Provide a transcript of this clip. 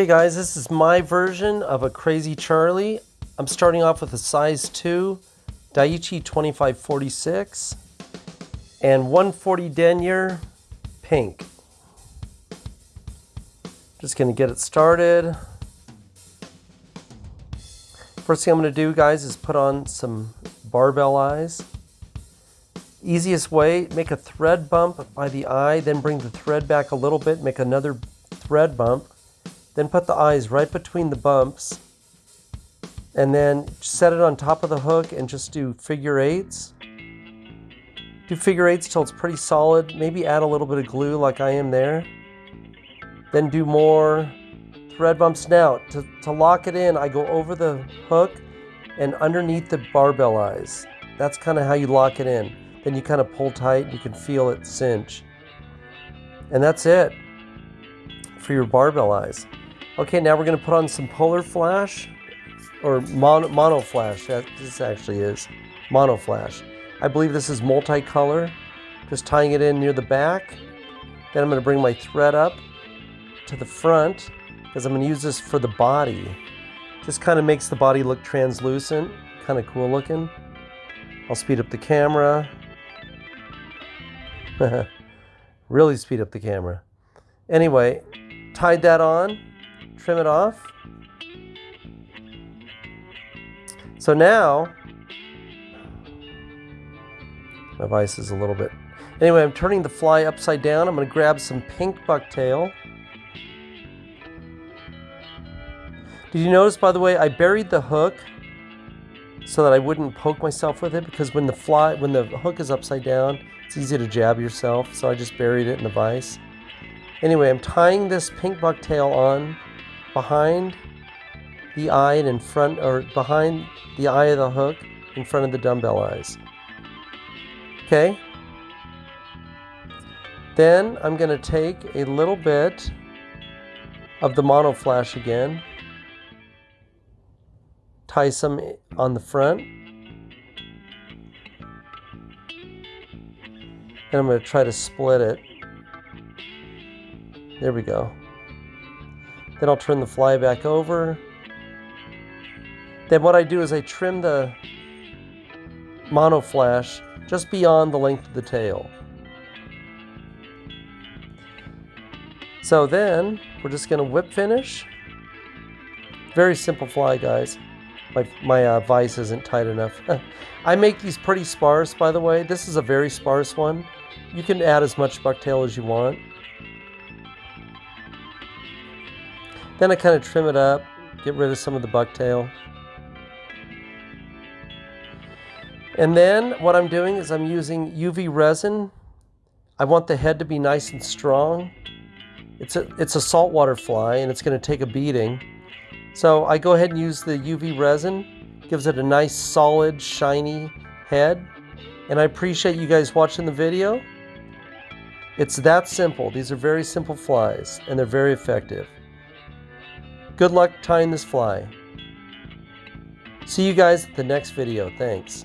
Okay guys, this is my version of a Crazy Charlie. I'm starting off with a size 2 Daiichi 2546 and 140 denier pink. Just gonna get it started. First thing I'm gonna do guys is put on some barbell eyes. Easiest way, make a thread bump by the eye, then bring the thread back a little bit, make another thread bump, then put the eyes right between the bumps and then set it on top of the hook and just do figure eights. Do figure eights till it's pretty solid. Maybe add a little bit of glue like I am there. Then do more thread bumps. Now, to, to lock it in, I go over the hook and underneath the barbell eyes. That's kind of how you lock it in. Then you kind of pull tight, you can feel it cinch. And that's it for your barbell eyes. Okay, now we're going to put on some polar flash or mono, mono flash. That, this actually is mono flash. I believe this is multicolor. Just tying it in near the back. Then I'm going to bring my thread up to the front because I'm going to use this for the body. Just kind of makes the body look translucent, kind of cool looking. I'll speed up the camera. really speed up the camera. Anyway, tied that on trim it off. So now, my vise is a little bit. Anyway, I'm turning the fly upside down. I'm going to grab some pink bucktail. Did you notice, by the way, I buried the hook so that I wouldn't poke myself with it because when the fly, when the hook is upside down, it's easy to jab yourself. So I just buried it in the vise. Anyway, I'm tying this pink bucktail on behind the eye and in front, or behind the eye of the hook in front of the dumbbell eyes. Okay? Then I'm going to take a little bit of the mono flash again, tie some on the front, and I'm going to try to split it. There we go. Then I'll turn the fly back over. Then what I do is I trim the mono flash just beyond the length of the tail. So then we're just going to whip finish. Very simple fly, guys. My, my uh, vise isn't tight enough. I make these pretty sparse, by the way. This is a very sparse one. You can add as much bucktail as you want. Then I kind of trim it up, get rid of some of the bucktail. And then what I'm doing is I'm using UV resin. I want the head to be nice and strong. It's a, it's a saltwater fly and it's going to take a beating. So I go ahead and use the UV resin. Gives it a nice solid shiny head. And I appreciate you guys watching the video. It's that simple. These are very simple flies and they're very effective. Good luck tying this fly. See you guys at the next video. Thanks.